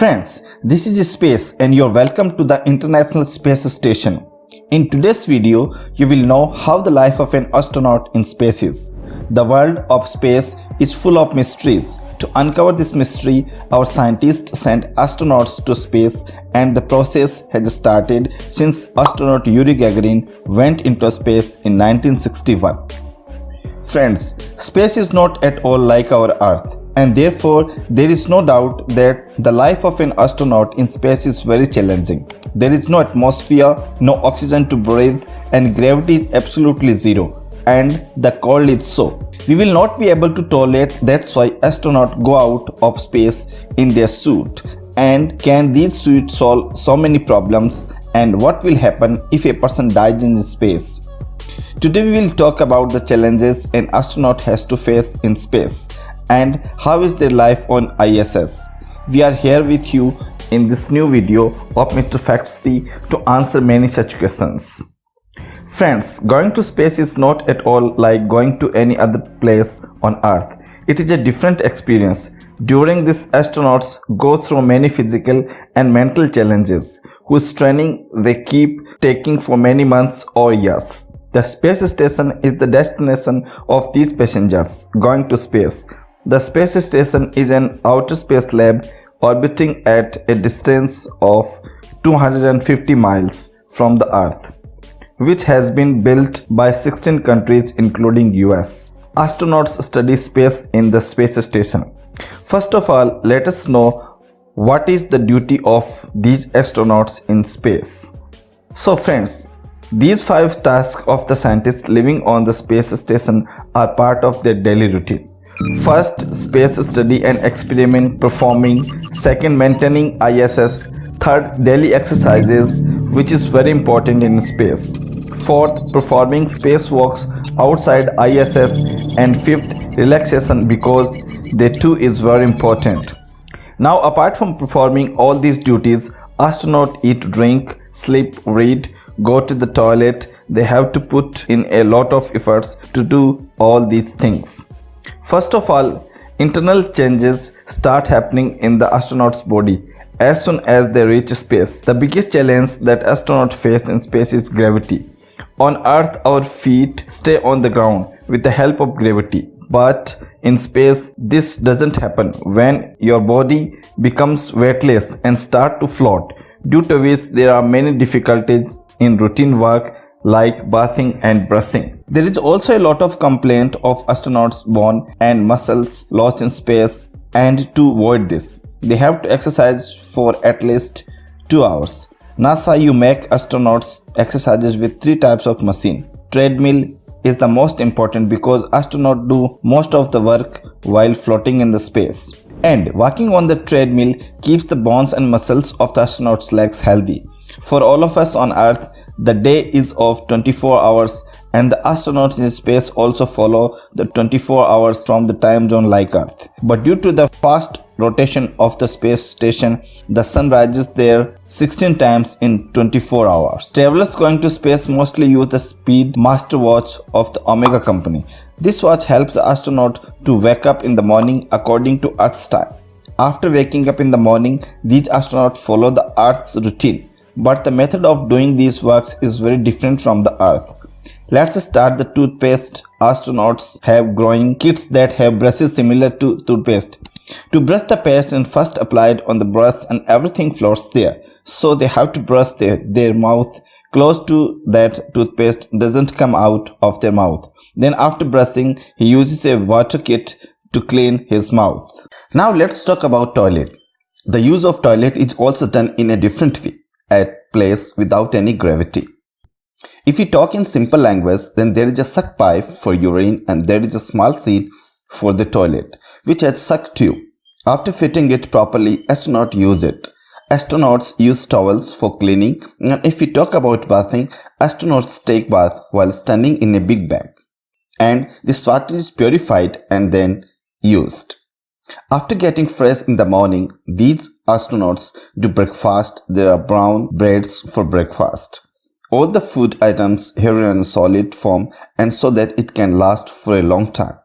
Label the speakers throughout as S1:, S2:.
S1: Friends, this is Space and you're welcome to the International Space Station. In today's video, you will know how the life of an astronaut in space is. The world of space is full of mysteries. To uncover this mystery, our scientists sent astronauts to space and the process has started since astronaut Yuri Gagarin went into space in 1961. Friends, space is not at all like our Earth and therefore there is no doubt that the life of an astronaut in space is very challenging. There is no atmosphere, no oxygen to breathe and gravity is absolutely zero and the cold is so. We will not be able to tolerate that's why astronauts go out of space in their suit and can these suits solve so many problems and what will happen if a person dies in space. Today we will talk about the challenges an astronaut has to face in space and how is their life on ISS. We are here with you in this new video of Mr. Factsy to answer many such questions. Friends, going to space is not at all like going to any other place on earth. It is a different experience. During this astronauts go through many physical and mental challenges whose training they keep taking for many months or years. The space station is the destination of these passengers going to space the space station is an outer space lab orbiting at a distance of 250 miles from the Earth, which has been built by 16 countries including US. Astronauts study space in the space station. First of all, let us know what is the duty of these astronauts in space. So friends, these five tasks of the scientists living on the space station are part of their daily routine. First, space study and experiment performing. Second, maintaining ISS. Third, daily exercises, which is very important in space. Fourth, performing spacewalks outside ISS. And fifth, relaxation because they too is very important. Now, apart from performing all these duties, astronaut eat, drink, sleep, read, go to the toilet. They have to put in a lot of efforts to do all these things. First of all, internal changes start happening in the astronaut's body as soon as they reach space. The biggest challenge that astronauts face in space is gravity. On Earth, our feet stay on the ground with the help of gravity. But in space, this doesn't happen when your body becomes weightless and start to float, due to which there are many difficulties in routine work like bathing and brushing. There is also a lot of complaint of astronauts bone and muscles lost in space and to avoid this, they have to exercise for at least 2 hours. NASA you make astronauts exercises with 3 types of machine. Treadmill is the most important because astronauts do most of the work while floating in the space. And walking on the treadmill keeps the bones and muscles of the astronauts legs healthy. For all of us on earth, the day is of 24 hours and the astronauts in space also follow the 24 hours from the time zone like Earth. But due to the fast rotation of the space station, the sun rises there 16 times in 24 hours. Travelers going to space mostly use the Speedmaster watch of the Omega company. This watch helps the astronaut to wake up in the morning according to Earth's time. After waking up in the morning, these astronauts follow the Earth's routine but the method of doing these works is very different from the earth. Let's start the toothpaste. Astronauts have growing kits that have brushes similar to toothpaste. To brush the paste and first apply it on the brush and everything floats there. So they have to brush their, their mouth close to that toothpaste doesn't come out of their mouth. Then after brushing, he uses a water kit to clean his mouth. Now let's talk about toilet. The use of toilet is also done in a different way at place without any gravity. If we talk in simple language, then there is a suck pipe for urine and there is a small seat for the toilet, which has suck tube. After fitting it properly, astronauts use it. Astronauts use towels for cleaning and if we talk about bathing, astronauts take bath while standing in a big bag. And this water is purified and then used. After getting fresh in the morning, these astronauts do breakfast. There are brown breads for breakfast. All the food items here in solid form and so that it can last for a long time.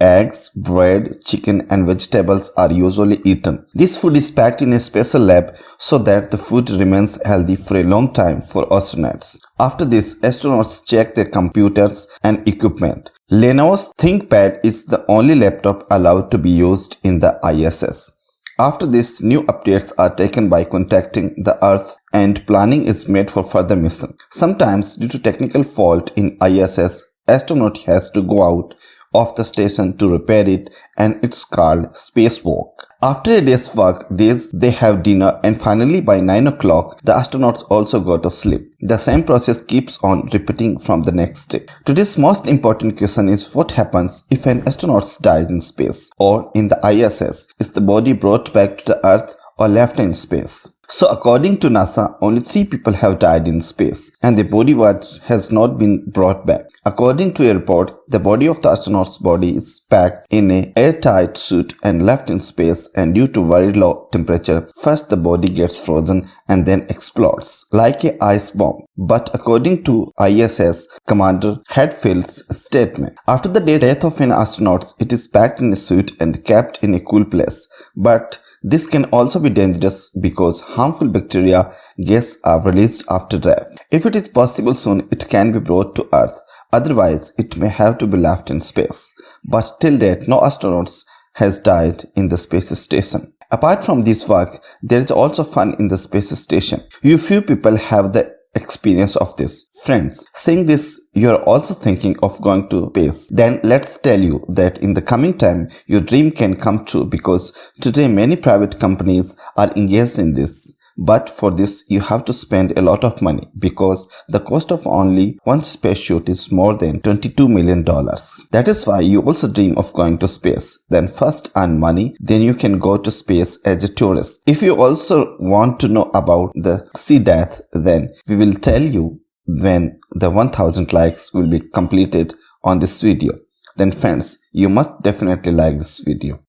S1: eggs, bread, chicken and vegetables are usually eaten. This food is packed in a special lab so that the food remains healthy for a long time for astronauts. After this, astronauts check their computers and equipment. Lenovo's ThinkPad is the only laptop allowed to be used in the ISS. After this, new updates are taken by contacting the Earth and planning is made for further mission. Sometimes due to technical fault in ISS, astronaut has to go out of the station to repair it and it's called spacewalk. After a day's work, these, they have dinner and finally by 9 o'clock, the astronauts also go to sleep. The same process keeps on repeating from the next day. Today's most important question is what happens if an astronaut dies in space or in the ISS? Is the body brought back to the Earth or left in space? So according to NASA, only three people have died in space and the body was, has not been brought back. According to a report, the body of the astronaut's body is packed in a airtight suit and left in space and due to very low temperature, first the body gets frozen and then explodes like a ice bomb. But according to ISS Commander Hadfield's statement, after the death of an astronaut, it is packed in a suit and kept in a cool place. But this can also be dangerous because harmful bacteria gas are released after death. If it is possible soon, it can be brought to Earth. Otherwise, it may have to be left in space. But till date, no astronauts has died in the space station. Apart from this work, there is also fun in the space station. You few people have the experience of this. Friends, seeing this, you are also thinking of going to space. Then let's tell you that in the coming time, your dream can come true because today many private companies are engaged in this. But for this, you have to spend a lot of money because the cost of only one space shoot is more than $22 million. That is why you also dream of going to space. Then first earn money, then you can go to space as a tourist. If you also want to know about the sea death, then we will tell you when the 1000 likes will be completed on this video. Then friends, you must definitely like this video.